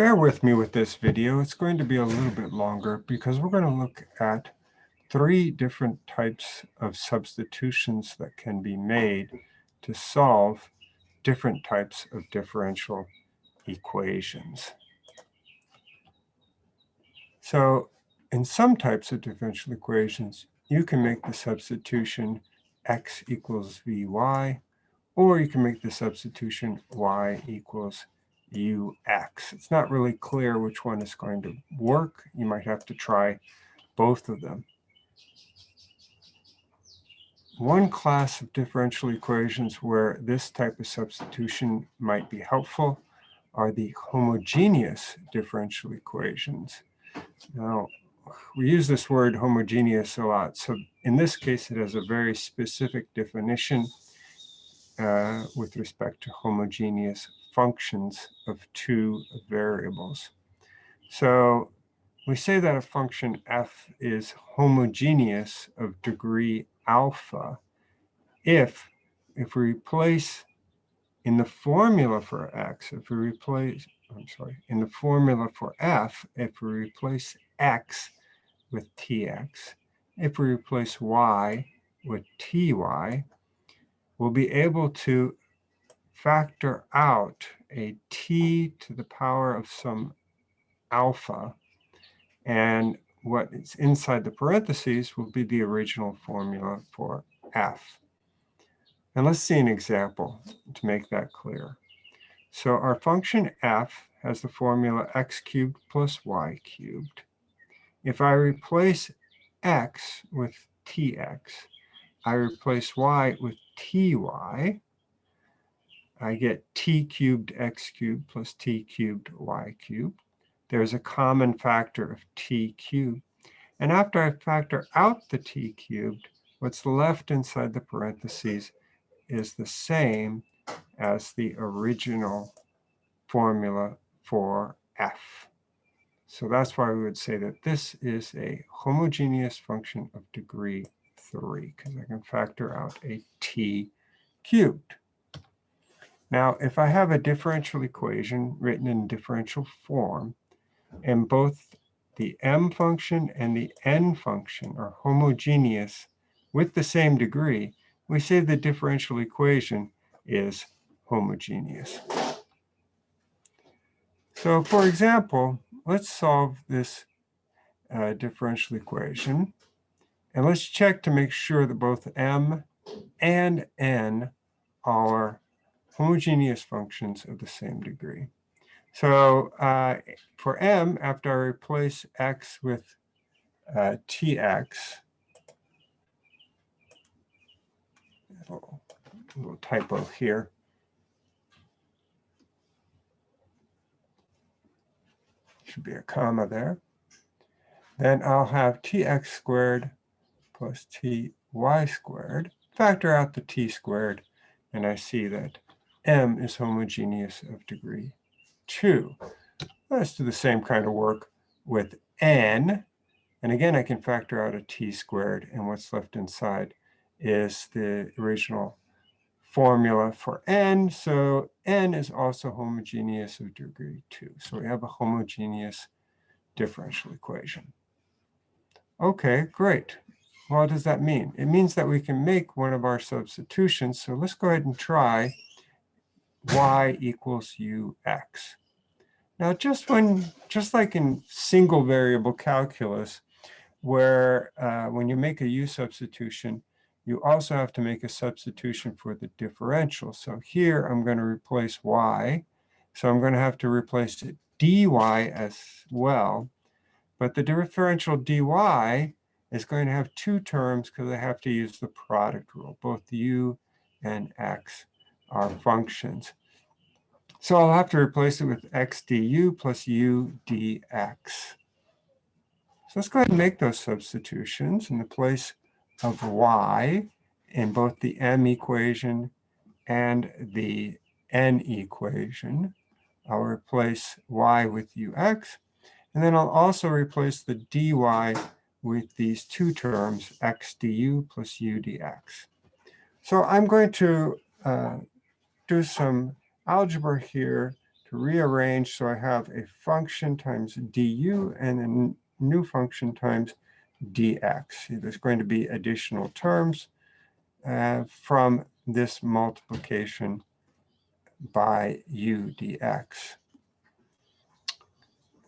bear with me with this video. It's going to be a little bit longer because we're going to look at three different types of substitutions that can be made to solve different types of differential equations. So in some types of differential equations, you can make the substitution x equals vy, or you can make the substitution y equals ux. It's not really clear which one is going to work. You might have to try both of them. One class of differential equations where this type of substitution might be helpful are the homogeneous differential equations. Now, we use this word homogeneous a lot. So in this case, it has a very specific definition uh, with respect to homogeneous functions of two variables. So we say that a function f is homogeneous of degree alpha if, if we replace in the formula for x, if we replace, I'm sorry, in the formula for f, if we replace x with tx, if we replace y with ty, we'll be able to factor out a t to the power of some alpha. And what is inside the parentheses will be the original formula for f. And let's see an example to make that clear. So our function f has the formula x cubed plus y cubed. If I replace x with tx, I replace y with ty, I get t cubed x cubed plus t cubed y cubed. There's a common factor of t cubed. And after I factor out the t cubed, what's left inside the parentheses is the same as the original formula for f. So that's why we would say that this is a homogeneous function of degree 3, because I can factor out a t cubed. Now, if I have a differential equation written in differential form, and both the m function and the n function are homogeneous with the same degree, we say the differential equation is homogeneous. So for example, let's solve this uh, differential equation. And let's check to make sure that both m and n are homogeneous functions of the same degree. So uh, for m, after I replace x with uh, tx, little, little typo here. Should be a comma there. Then I'll have tx squared plus ty squared. Factor out the t squared, and I see that M is homogeneous of degree 2. Let's do the same kind of work with N. And again, I can factor out a t squared, and what's left inside is the original formula for n. So n is also homogeneous of degree 2. So we have a homogeneous differential equation. OK, great. Well, What does that mean? It means that we can make one of our substitutions. So let's go ahead and try y equals ux. Now, just when, just like in single variable calculus, where uh, when you make a u substitution, you also have to make a substitution for the differential. So here I'm going to replace y. So I'm going to have to replace it dy as well. But the differential dy is going to have two terms because I have to use the product rule. Both u and x are functions. So I'll have to replace it with x du plus u dx. So let's go ahead and make those substitutions in the place of y in both the m equation and the n equation. I'll replace y with ux. And then I'll also replace the dy with these two terms, x du plus u dx. So I'm going to uh, do some algebra here to rearrange so I have a function times du and a new function times dx. There's going to be additional terms uh, from this multiplication by u dx.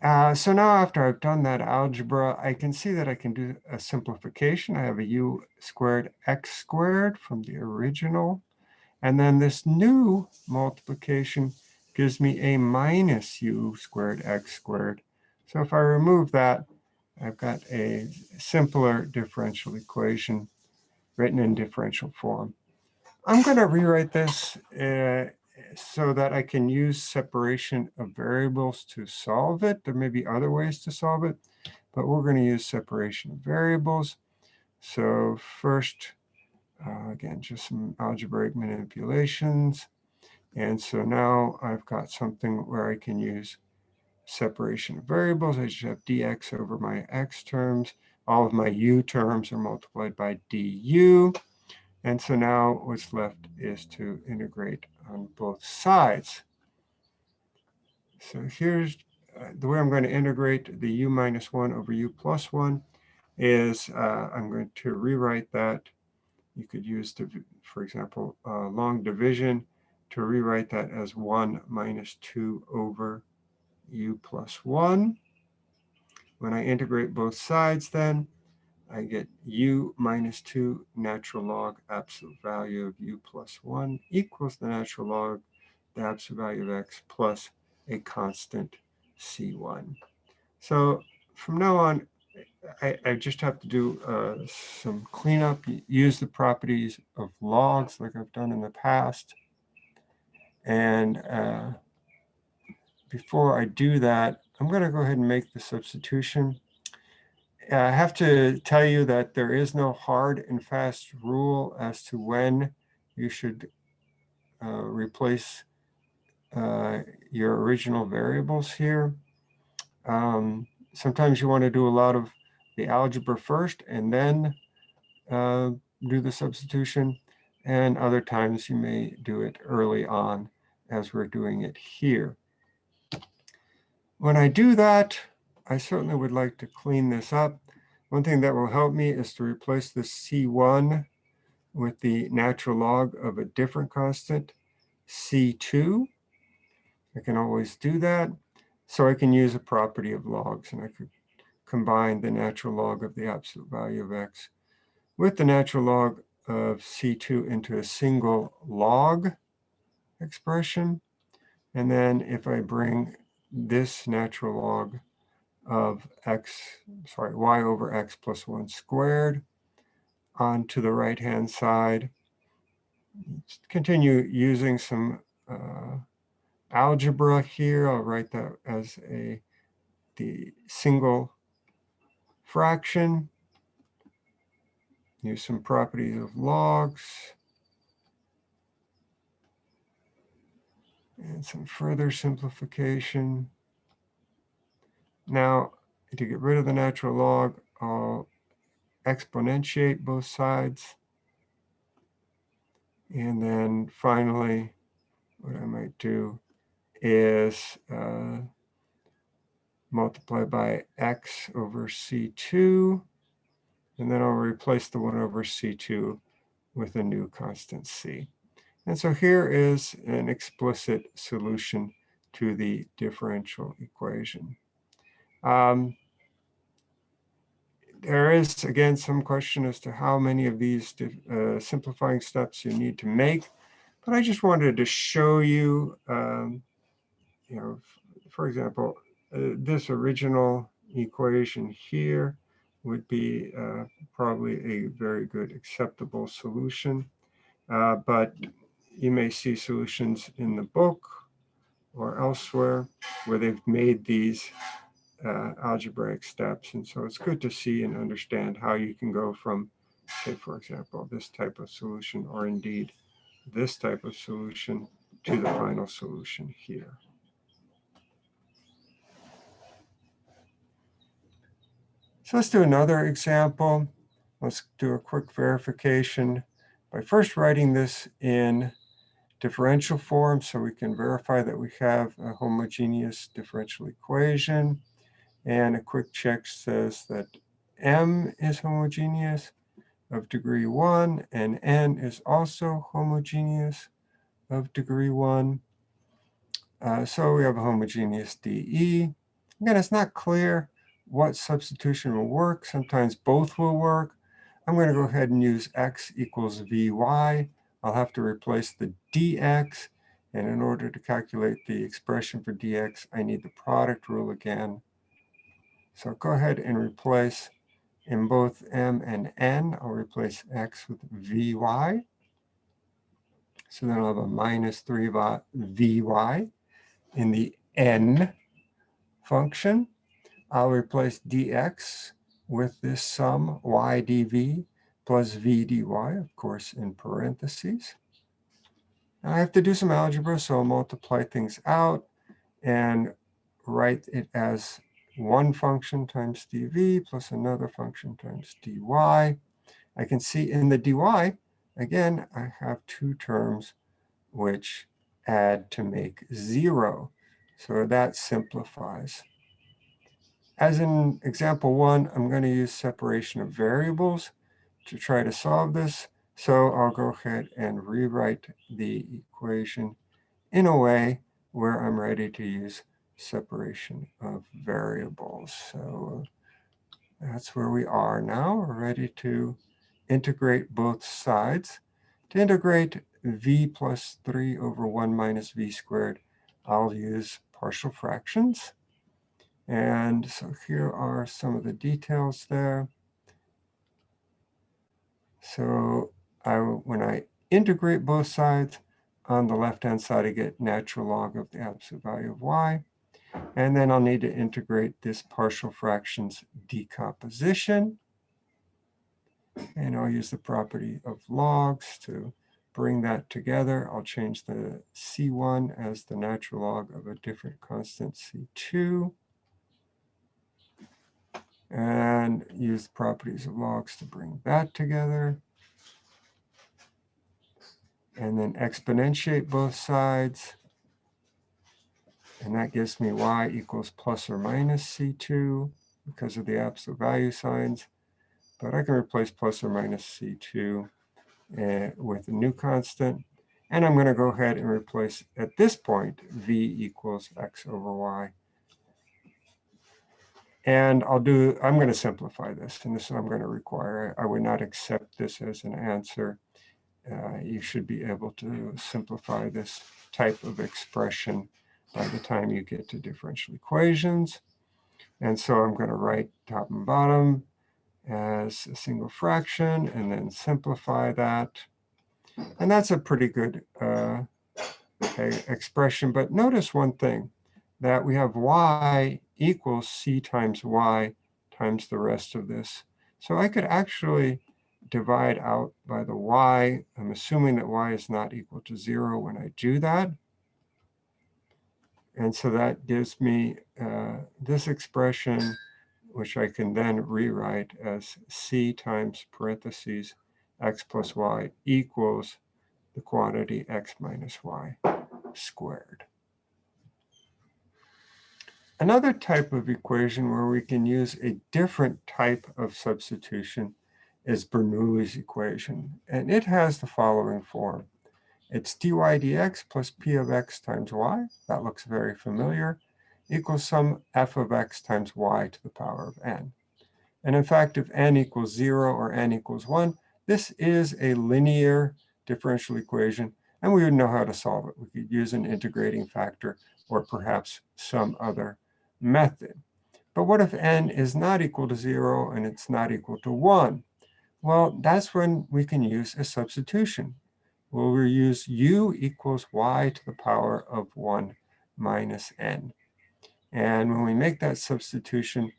Uh, so now after I've done that algebra, I can see that I can do a simplification. I have a u squared x squared from the original. And then this new multiplication gives me a minus u squared x squared. So if I remove that, I've got a simpler differential equation written in differential form. I'm going to rewrite this uh, so that I can use separation of variables to solve it. There may be other ways to solve it, but we're going to use separation of variables. So first, uh, again, just some algebraic manipulations. And so now I've got something where I can use separation of variables. I just have dx over my x terms. All of my u terms are multiplied by du. And so now what's left is to integrate on both sides. So here's uh, the way I'm going to integrate the u minus 1 over u plus 1 is uh, I'm going to rewrite that. You could use, for example, uh, long division to rewrite that as 1 minus 2 over u plus 1. When I integrate both sides then, I get u minus 2 natural log absolute value of u plus 1 equals the natural log the absolute value of x plus a constant c1. So from now on, I, I just have to do uh, some cleanup, use the properties of logs like I've done in the past. And uh, before I do that, I'm going to go ahead and make the substitution. I have to tell you that there is no hard and fast rule as to when you should uh, replace uh, your original variables here. Um, sometimes you want to do a lot of the algebra first and then uh, do the substitution. And other times you may do it early on as we're doing it here. When I do that, I certainly would like to clean this up. One thing that will help me is to replace the C1 with the natural log of a different constant, C2. I can always do that. So I can use a property of logs and I could combine the natural log of the absolute value of x with the natural log of C2 into a single log expression. And then if I bring this natural log of x, sorry, y over x plus 1 squared onto the right-hand side. Continue using some uh, algebra here. I'll write that as a the single fraction. Use some properties of logs. And some further simplification. Now, to get rid of the natural log, I'll exponentiate both sides. And then finally, what I might do is uh, multiply by x over c2. And then I'll replace the 1 over c2 with a new constant c. And so here is an explicit solution to the differential equation. Um, there is, again, some question as to how many of these uh, simplifying steps you need to make. But I just wanted to show you, um, you know, for example, this original equation here would be uh, probably a very good acceptable solution. Uh, but you may see solutions in the book or elsewhere where they've made these uh, algebraic steps. And so it's good to see and understand how you can go from, say, for example, this type of solution, or indeed this type of solution to the final solution here. So let's do another example. Let's do a quick verification by first writing this in differential form so we can verify that we have a homogeneous differential equation. And a quick check says that M is homogeneous of degree 1 and N is also homogeneous of degree 1. Uh, so we have a homogeneous DE. Again, it's not clear what substitution will work. Sometimes both will work. I'm going to go ahead and use x equals vy. I'll have to replace the dx. And in order to calculate the expression for dx, I need the product rule again. So go ahead and replace in both m and n. I'll replace x with vy. So then I'll have a minus 3 vy in the n function. I'll replace dx with this sum y dv plus v dy, of course, in parentheses. I have to do some algebra, so I'll multiply things out and write it as one function times dv plus another function times dy. I can see in the dy, again, I have two terms which add to make zero. So that simplifies. As in example one, I'm going to use separation of variables to try to solve this. So I'll go ahead and rewrite the equation in a way where I'm ready to use separation of variables. So that's where we are now. We're ready to integrate both sides. To integrate v plus 3 over 1 minus v squared, I'll use partial fractions. And so here are some of the details there. So I, when I integrate both sides, on the left-hand side, I get natural log of the absolute value of y. And then I'll need to integrate this partial fractions decomposition. And I'll use the property of logs to bring that together. I'll change the C1 as the natural log of a different constant C2 and use the properties of logs to bring that together. And then exponentiate both sides. And that gives me y equals plus or minus C2 because of the absolute value signs. But I can replace plus or minus C2 uh, with a new constant. And I'm going to go ahead and replace, at this point, v equals x over y and I'll do, I'm going to simplify this, and this is I'm going to require. I, I would not accept this as an answer. Uh, you should be able to simplify this type of expression by the time you get to differential equations. And so I'm going to write top and bottom as a single fraction and then simplify that. And that's a pretty good uh, expression. But notice one thing, that we have y equals c times y times the rest of this. So I could actually divide out by the y. I'm assuming that y is not equal to 0 when I do that. And so that gives me uh, this expression, which I can then rewrite as c times parentheses x plus y equals the quantity x minus y squared. Another type of equation where we can use a different type of substitution is Bernoulli's equation. And it has the following form. It's dy dx plus p of x times y, that looks very familiar, equals some f of x times y to the power of n. And in fact, if n equals 0 or n equals 1, this is a linear differential equation, and we would know how to solve it. We could use an integrating factor or perhaps some other method. But what if n is not equal to 0 and it's not equal to 1? Well, that's when we can use a substitution. Well, we'll use u equals y to the power of 1 minus n. And when we make that substitution,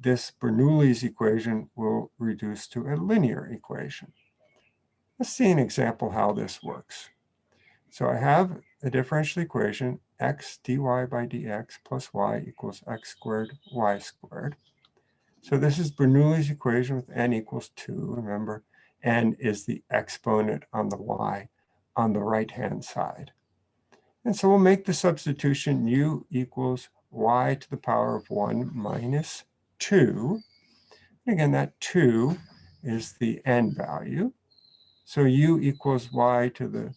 this Bernoulli's equation will reduce to a linear equation. Let's see an example how this works. So I have a differential equation x dy by dx plus y equals x squared y squared. So this is Bernoulli's equation with n equals 2. Remember, n is the exponent on the y on the right-hand side. And so we'll make the substitution u equals y to the power of 1 minus 2. And again, that 2 is the n value. So u equals y to the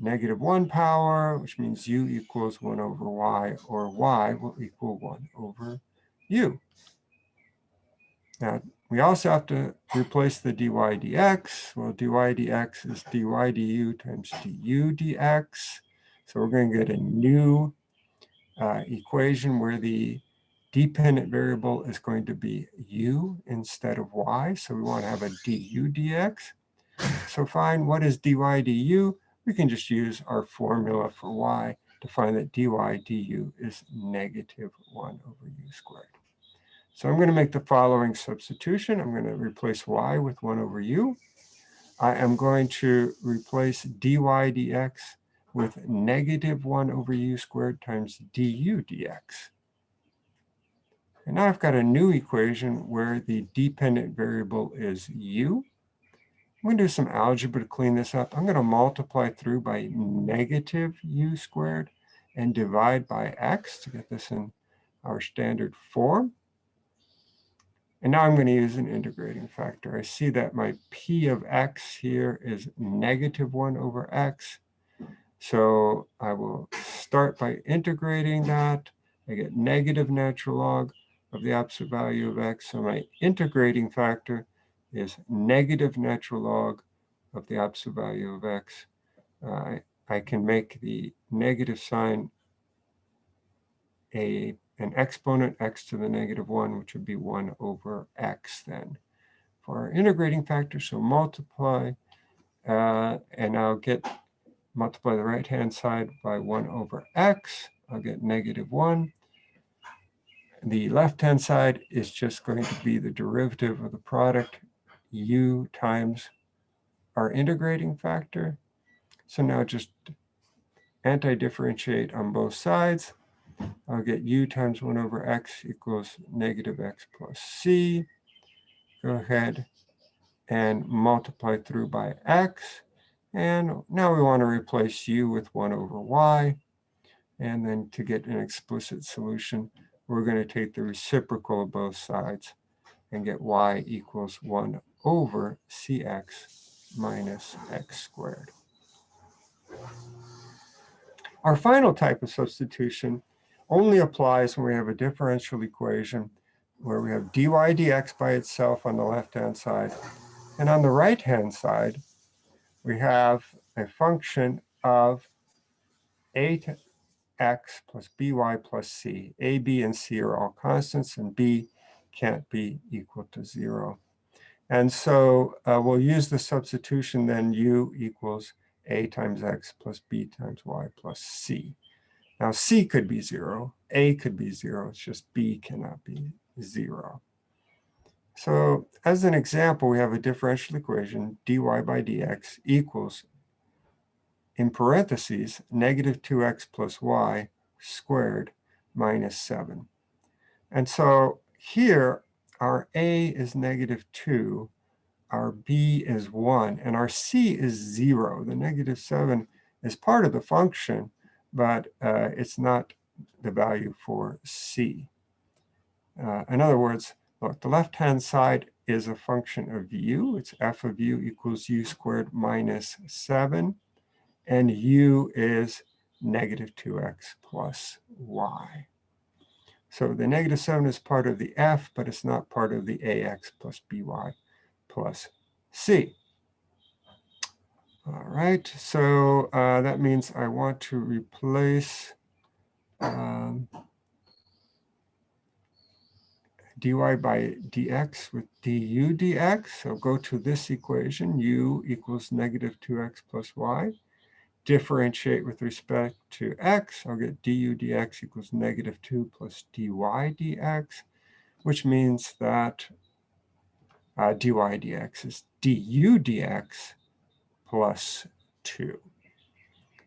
negative 1 power, which means u equals 1 over y, or y will equal 1 over u. Now, we also have to replace the dy dx. Well, dy dx is dy du times du dx. So we're going to get a new uh, equation where the dependent variable is going to be u instead of y. So we want to have a du dx. So find what is dy du? We can just use our formula for y to find that dy du is negative 1 over u squared. So I'm going to make the following substitution. I'm going to replace y with 1 over u. I am going to replace dy dx with negative 1 over u squared times du dx. And now I've got a new equation where the dependent variable is u. I'm going to do some algebra to clean this up. I'm going to multiply through by negative u squared and divide by x to get this in our standard form. And now I'm going to use an integrating factor. I see that my p of x here is negative 1 over x. So I will start by integrating that. I get negative natural log of the absolute value of x. So my integrating factor is negative natural log of the absolute value of x. Uh, I can make the negative sign a an exponent x to the negative 1, which would be 1 over x then. For our integrating factor, so multiply, uh, and I'll get multiply the right-hand side by 1 over x. I'll get negative 1. The left-hand side is just going to be the derivative of the product u times our integrating factor. So now just anti-differentiate on both sides. I'll get u times 1 over x equals negative x plus c. Go ahead and multiply through by x. And now we want to replace u with 1 over y. And then to get an explicit solution, we're going to take the reciprocal of both sides and get y equals 1 over cx minus x squared. Our final type of substitution only applies when we have a differential equation where we have dy dx by itself on the left-hand side. And on the right-hand side, we have a function of a to x plus by plus c. a, b, and c are all constants, and b can't be equal to 0. And so uh, we'll use the substitution then u equals a times x plus b times y plus c. Now c could be 0, a could be 0, it's just b cannot be 0. So as an example, we have a differential equation, dy by dx equals, in parentheses, negative 2x plus y squared minus 7. And so here our A is negative 2, our B is 1, and our C is 0. The negative 7 is part of the function, but uh, it's not the value for C. Uh, in other words, look, the left-hand side is a function of u. It's f of u equals u squared minus 7. And u is negative 2x plus y. So the negative 7 is part of the f, but it's not part of the ax plus by plus c. All right, so uh, that means I want to replace um, dy by dx with du dx. So go to this equation, u equals negative 2x plus y differentiate with respect to x, I'll get du dx equals negative 2 plus dy dx, which means that uh, dy dx is du dx plus 2.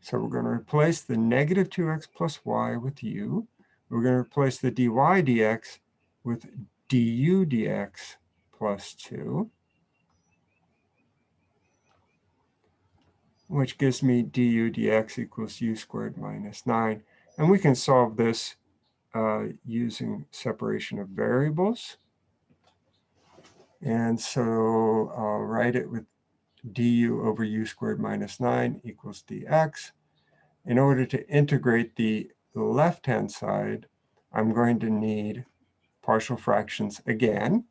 So we're going to replace the negative 2x plus y with u. We're going to replace the dy dx with du dx plus 2. Which gives me du dx equals u squared minus 9. And we can solve this uh, using separation of variables. And so I'll write it with du over u squared minus 9 equals dx. In order to integrate the left-hand side, I'm going to need partial fractions again.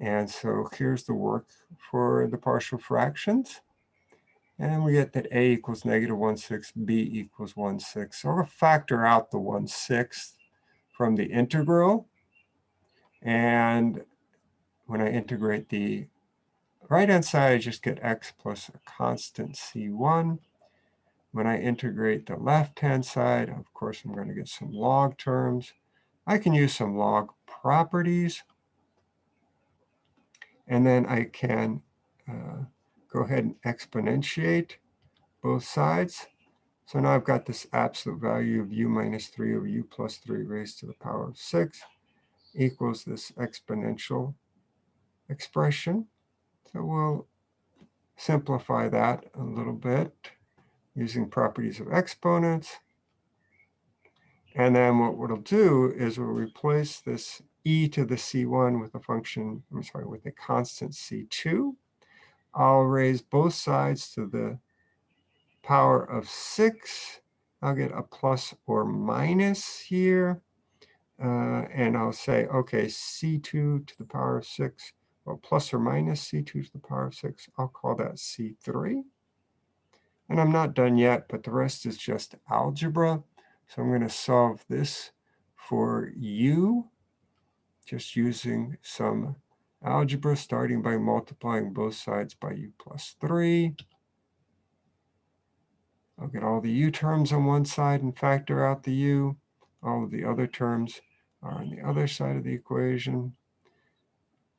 And so here's the work for the partial fractions. And we get that a equals negative 1 6, b equals 1 6. So I'll factor out the 1 6 from the integral. And when I integrate the right-hand side, I just get x plus a constant c1. When I integrate the left-hand side, of course, I'm going to get some log terms. I can use some log properties. And then I can uh, go ahead and exponentiate both sides. So now I've got this absolute value of u minus 3 over u plus 3 raised to the power of 6 equals this exponential expression. So we'll simplify that a little bit using properties of exponents. And then what we'll do is we'll replace this e to the c1 with a function, I'm sorry, with a constant c2. I'll raise both sides to the power of 6. I'll get a plus or minus here. Uh, and I'll say, OK, c2 to the power of 6 well, plus or minus c2 to the power of 6. I'll call that c3. And I'm not done yet, but the rest is just algebra. So I'm going to solve this for u, just using some algebra, starting by multiplying both sides by u plus 3. I'll get all the u terms on one side and factor out the u. All of the other terms are on the other side of the equation.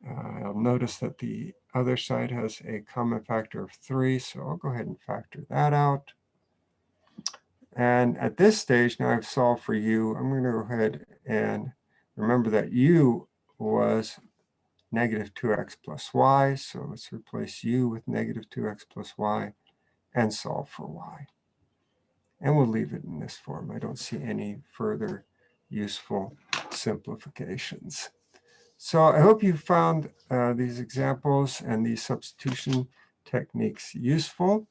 Uh, I'll notice that the other side has a common factor of 3, so I'll go ahead and factor that out. And at this stage, now I've solved for u, I'm going to go ahead and remember that u was negative 2x plus y. So let's replace u with negative 2x plus y and solve for y. And we'll leave it in this form. I don't see any further useful simplifications. So I hope you found uh, these examples and these substitution techniques useful.